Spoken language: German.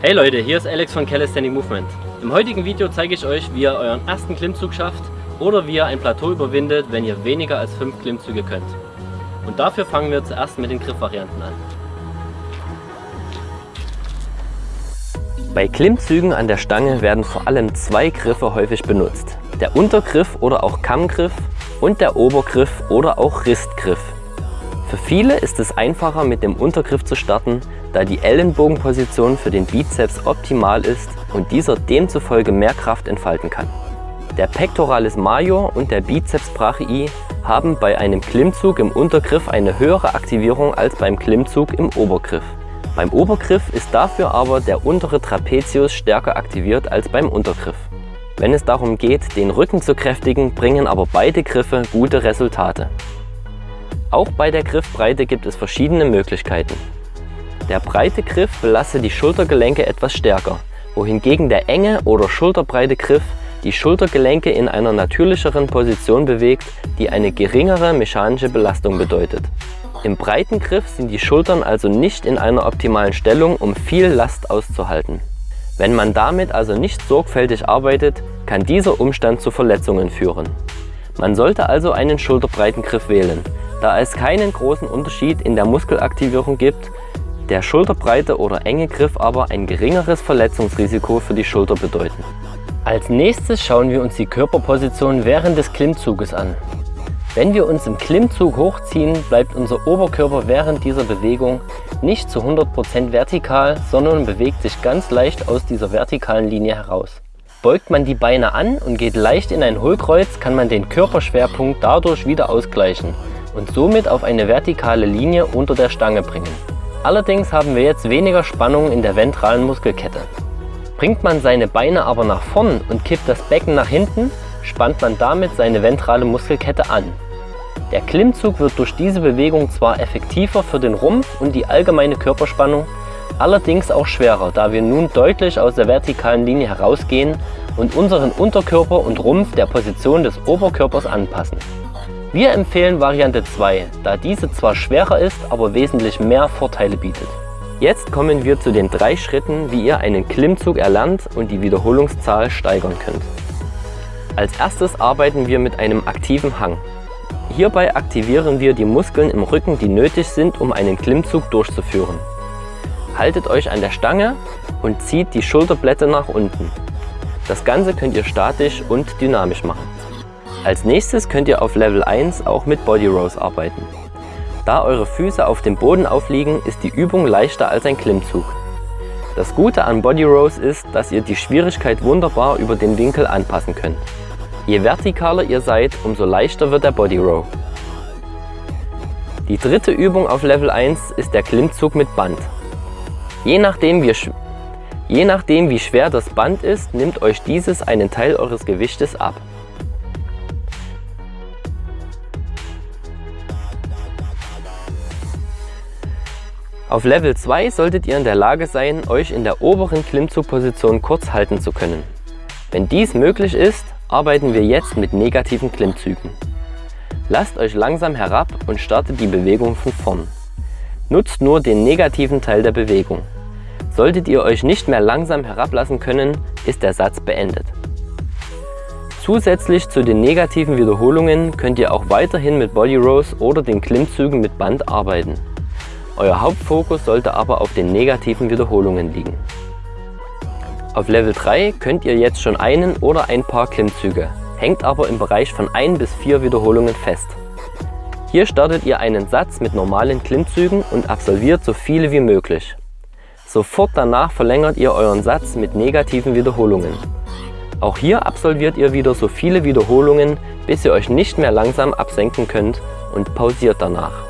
Hey Leute, hier ist Alex von Calisthenic Movement. Im heutigen Video zeige ich euch, wie ihr euren ersten Klimmzug schafft oder wie ihr ein Plateau überwindet, wenn ihr weniger als 5 Klimmzüge könnt. Und dafür fangen wir zuerst mit den Griffvarianten an. Bei Klimmzügen an der Stange werden vor allem zwei Griffe häufig benutzt. Der Untergriff oder auch Kammgriff und der Obergriff oder auch Ristgriff. Für viele ist es einfacher mit dem Untergriff zu starten, da die Ellenbogenposition für den Bizeps optimal ist und dieser demzufolge mehr Kraft entfalten kann. Der Pectoralis major und der Bizeps brachii haben bei einem Klimmzug im Untergriff eine höhere Aktivierung als beim Klimmzug im Obergriff. Beim Obergriff ist dafür aber der untere Trapezius stärker aktiviert als beim Untergriff. Wenn es darum geht, den Rücken zu kräftigen, bringen aber beide Griffe gute Resultate. Auch bei der Griffbreite gibt es verschiedene Möglichkeiten. Der breite Griff belastet die Schultergelenke etwas stärker, wohingegen der enge oder schulterbreite Griff die Schultergelenke in einer natürlicheren Position bewegt, die eine geringere mechanische Belastung bedeutet. Im breiten Griff sind die Schultern also nicht in einer optimalen Stellung, um viel Last auszuhalten. Wenn man damit also nicht sorgfältig arbeitet, kann dieser Umstand zu Verletzungen führen. Man sollte also einen schulterbreiten Griff wählen, da es keinen großen Unterschied in der Muskelaktivierung gibt, der schulterbreite oder enge Griff aber ein geringeres Verletzungsrisiko für die Schulter bedeuten. Als nächstes schauen wir uns die Körperposition während des Klimmzuges an. Wenn wir uns im Klimmzug hochziehen, bleibt unser Oberkörper während dieser Bewegung nicht zu 100% vertikal, sondern bewegt sich ganz leicht aus dieser vertikalen Linie heraus. Beugt man die Beine an und geht leicht in ein Hohlkreuz, kann man den Körperschwerpunkt dadurch wieder ausgleichen und somit auf eine vertikale Linie unter der Stange bringen. Allerdings haben wir jetzt weniger Spannung in der ventralen Muskelkette. Bringt man seine Beine aber nach vorn und kippt das Becken nach hinten, spannt man damit seine ventrale Muskelkette an. Der Klimmzug wird durch diese Bewegung zwar effektiver für den Rumpf und die allgemeine Körperspannung, allerdings auch schwerer, da wir nun deutlich aus der vertikalen Linie herausgehen und unseren Unterkörper und Rumpf der Position des Oberkörpers anpassen. Wir empfehlen Variante 2, da diese zwar schwerer ist, aber wesentlich mehr Vorteile bietet. Jetzt kommen wir zu den drei Schritten, wie ihr einen Klimmzug erlernt und die Wiederholungszahl steigern könnt. Als erstes arbeiten wir mit einem aktiven Hang. Hierbei aktivieren wir die Muskeln im Rücken, die nötig sind, um einen Klimmzug durchzuführen. Haltet euch an der Stange und zieht die Schulterblätter nach unten. Das Ganze könnt ihr statisch und dynamisch machen. Als nächstes könnt ihr auf Level 1 auch mit Body Rows arbeiten. Da eure Füße auf dem Boden aufliegen, ist die Übung leichter als ein Klimmzug. Das Gute an Body Rows ist, dass ihr die Schwierigkeit wunderbar über den Winkel anpassen könnt. Je vertikaler ihr seid, umso leichter wird der Body Row. Die dritte Übung auf Level 1 ist der Klimmzug mit Band. Je nachdem, wie, je nachdem wie schwer das Band ist, nimmt euch dieses einen Teil eures Gewichtes ab. Auf Level 2 solltet ihr in der Lage sein, euch in der oberen Klimmzugposition kurz halten zu können. Wenn dies möglich ist, arbeiten wir jetzt mit negativen Klimmzügen. Lasst euch langsam herab und startet die Bewegung von vorn. Nutzt nur den negativen Teil der Bewegung. Solltet ihr euch nicht mehr langsam herablassen können, ist der Satz beendet. Zusätzlich zu den negativen Wiederholungen könnt ihr auch weiterhin mit Body Rows oder den Klimmzügen mit Band arbeiten. Euer Hauptfokus sollte aber auf den negativen Wiederholungen liegen. Auf Level 3 könnt ihr jetzt schon einen oder ein paar Klimmzüge, hängt aber im Bereich von 1 bis 4 Wiederholungen fest. Hier startet ihr einen Satz mit normalen Klimmzügen und absolviert so viele wie möglich. Sofort danach verlängert ihr euren Satz mit negativen Wiederholungen. Auch hier absolviert ihr wieder so viele Wiederholungen, bis ihr euch nicht mehr langsam absenken könnt und pausiert danach.